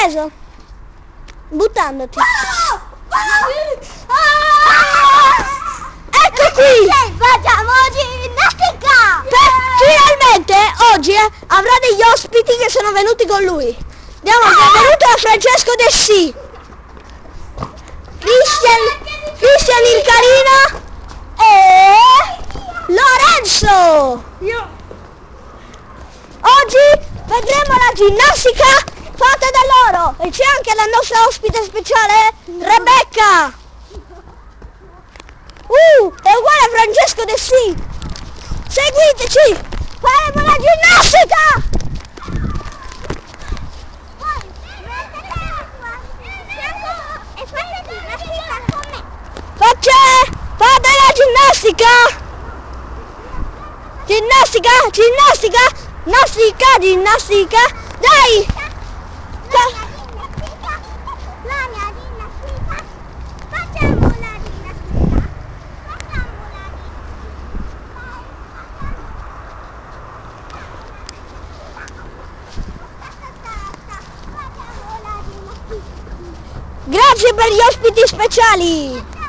preso? Buttandoti. Ecco qui! Facciamo ginnastica! Per- finalmente oggi eh, avrà degli ospiti che sono venuti con lui. Andiamo, che è venuto Francesco Dessi. Christian, Christian il Carino e Lorenzo. Oggi vedremo la ginnastica fatta da loro e c'è anche la nostra ospite speciale Rebecca. Uh, è uguale a Francesco De Sì. Seguiteci, faremo la ginnastica. Faccia, fate la ginnastica. Ginnastica, ginnastica, ginnastica, ginnastica. Dai. Fa- La mia ginnastica! Facciamo la ginnastica! Facciamo la ginnastica! Facciamo la ginnastica! Grazie per gli ospiti speciali.